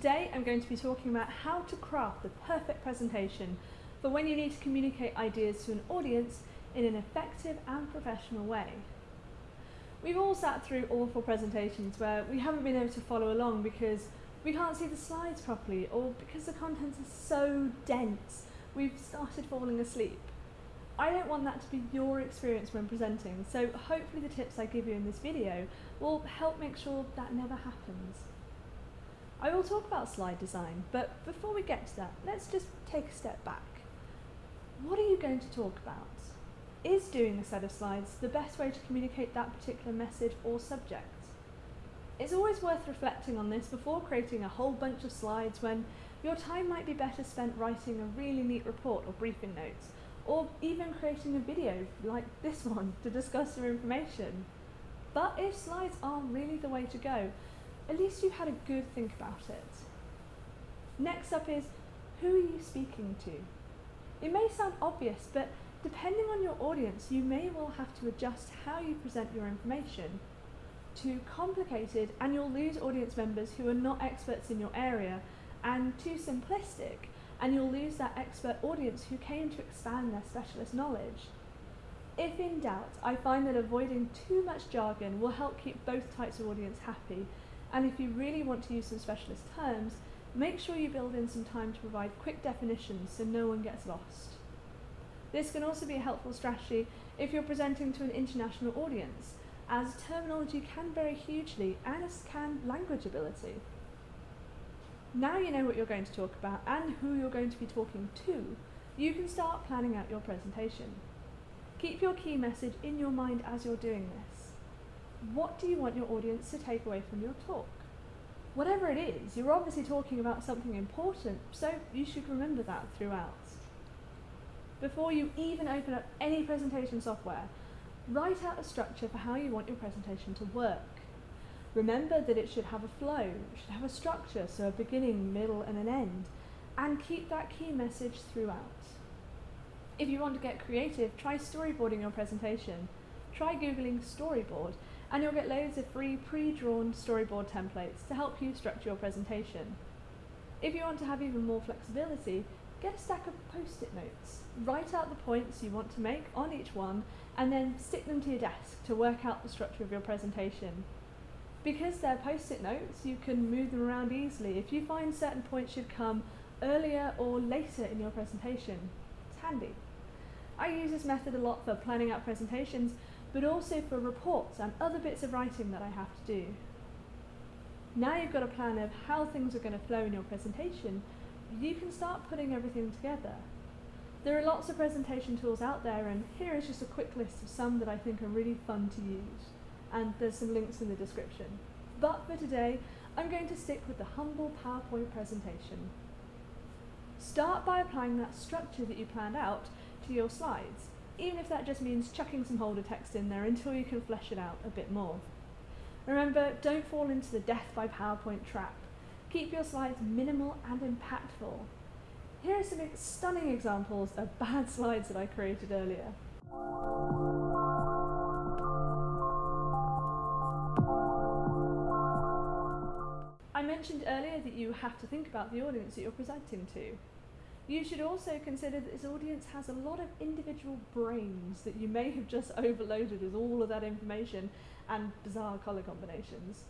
Today I'm going to be talking about how to craft the perfect presentation for when you need to communicate ideas to an audience in an effective and professional way. We've all sat through awful presentations where we haven't been able to follow along because we can't see the slides properly or because the contents are so dense we've started falling asleep. I don't want that to be your experience when presenting, so hopefully the tips I give you in this video will help make sure that never happens. I will talk about slide design, but before we get to that, let's just take a step back. What are you going to talk about? Is doing a set of slides the best way to communicate that particular message or subject? It's always worth reflecting on this before creating a whole bunch of slides when your time might be better spent writing a really neat report or briefing notes, or even creating a video like this one to discuss your information. But if slides aren't really the way to go, at least you've had a good think about it. Next up is, who are you speaking to? It may sound obvious, but depending on your audience, you may well have to adjust how you present your information. Too complicated, and you'll lose audience members who are not experts in your area, and too simplistic, and you'll lose that expert audience who came to expand their specialist knowledge. If in doubt, I find that avoiding too much jargon will help keep both types of audience happy and if you really want to use some specialist terms, make sure you build in some time to provide quick definitions so no one gets lost. This can also be a helpful strategy if you're presenting to an international audience, as terminology can vary hugely, and as can language ability. Now you know what you're going to talk about and who you're going to be talking to, you can start planning out your presentation. Keep your key message in your mind as you're doing this what do you want your audience to take away from your talk? Whatever it is, you're obviously talking about something important, so you should remember that throughout. Before you even open up any presentation software, write out a structure for how you want your presentation to work. Remember that it should have a flow, it should have a structure, so a beginning, middle and an end, and keep that key message throughout. If you want to get creative, try storyboarding your presentation. Try googling storyboard and you'll get loads of free pre-drawn storyboard templates to help you structure your presentation. If you want to have even more flexibility, get a stack of post-it notes. Write out the points you want to make on each one and then stick them to your desk to work out the structure of your presentation. Because they're post-it notes, you can move them around easily if you find certain points should come earlier or later in your presentation. It's handy. I use this method a lot for planning out presentations but also for reports and other bits of writing that I have to do. Now you've got a plan of how things are going to flow in your presentation, you can start putting everything together. There are lots of presentation tools out there and here is just a quick list of some that I think are really fun to use. And there's some links in the description. But for today, I'm going to stick with the humble PowerPoint presentation. Start by applying that structure that you planned out to your slides even if that just means chucking some holder text in there until you can flesh it out a bit more. Remember, don't fall into the death by PowerPoint trap. Keep your slides minimal and impactful. Here are some stunning examples of bad slides that I created earlier. I mentioned earlier that you have to think about the audience that you're presenting to. You should also consider that this audience has a lot of individual brains that you may have just overloaded with all of that information and bizarre colour combinations.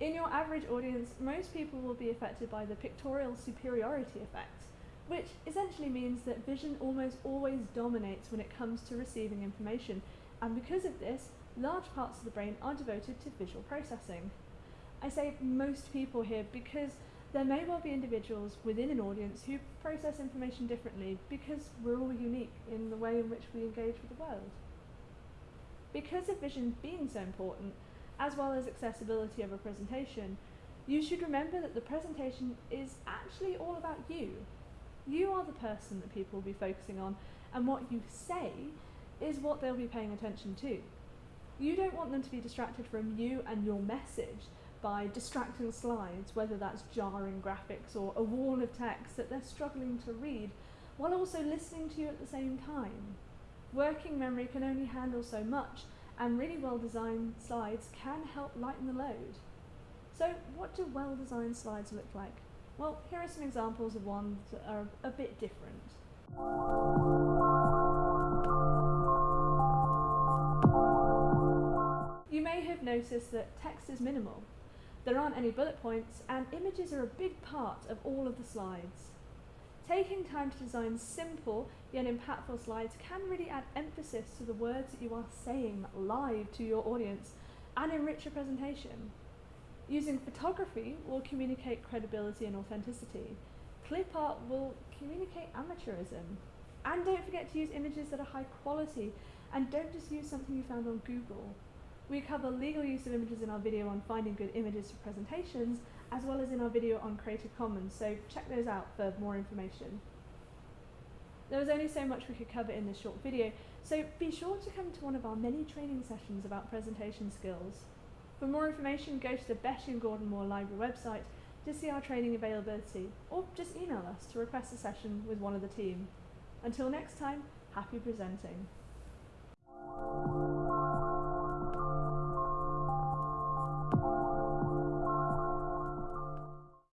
In your average audience, most people will be affected by the pictorial superiority effect, which essentially means that vision almost always dominates when it comes to receiving information, and because of this, large parts of the brain are devoted to visual processing. I say most people here because there may well be individuals within an audience who process information differently because we're all unique in the way in which we engage with the world. Because of vision being so important, as well as accessibility of a presentation, you should remember that the presentation is actually all about you. You are the person that people will be focusing on, and what you say is what they'll be paying attention to. You don't want them to be distracted from you and your message, by distracting slides, whether that's jarring graphics or a wall of text that they're struggling to read, while also listening to you at the same time. Working memory can only handle so much, and really well-designed slides can help lighten the load. So what do well-designed slides look like? Well, here are some examples of ones that are a bit different. You may have noticed that text is minimal. There aren't any bullet points and images are a big part of all of the slides. Taking time to design simple yet impactful slides can really add emphasis to the words that you are saying live to your audience and enrich your presentation. Using photography will communicate credibility and authenticity. Clip art will communicate amateurism. And don't forget to use images that are high quality and don't just use something you found on Google. We cover legal use of images in our video on finding good images for presentations, as well as in our video on Creative Commons, so check those out for more information. There was only so much we could cover in this short video, so be sure to come to one of our many training sessions about presentation skills. For more information, go to the Betty and Gordon Moore Library website to see our training availability, or just email us to request a session with one of the team. Until next time, happy presenting.